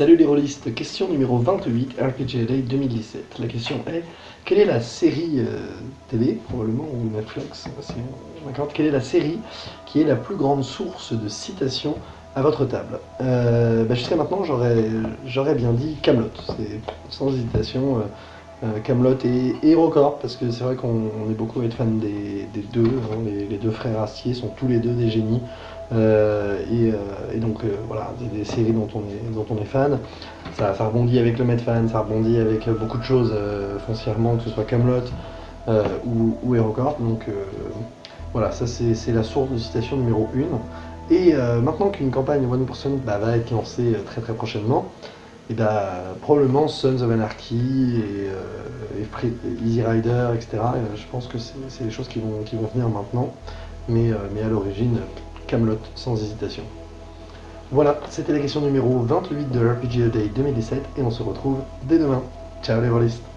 Voliste, question numéro 28, RPG Day 2017. La question est, quelle est la série euh, télé, probablement, ou Netflix, d'accord, quelle est la série qui est la plus grande source de citations à votre table? Euh, bah, Jusqu'à maintenant, j'aurais bien dit Camelot, c'est sans hésitation euh, Camelot et HeroCorp, parce que c'est vrai qu'on est beaucoup à être fan des, deux, hein, les, deux frères Astier sont tous les deux des génies, euh, et, donc voilà, des, séries dont on est, dont on est fan. Ça, rebondit avec le Medfan, ça rebondit avec beaucoup de choses foncièrement, que ce soit Camelot ou, ou HeroCorp, donc voilà, ça c'est la source de citation numéro 1. Et euh, maintenant qu'une campagne One Person bah, va être lancée euh, très très prochainement, et bah, probablement Sons of Anarchy et, euh, Easy Rider, etc. je pense que c'est des choses qui vont, qui vont venir maintenant, mais, mais à l'origine, Camelot sans hésitation. Voilà, c'était la question numéro 28 de RPG Day 2017 et on se retrouve dès demain. Ciao les rôlistes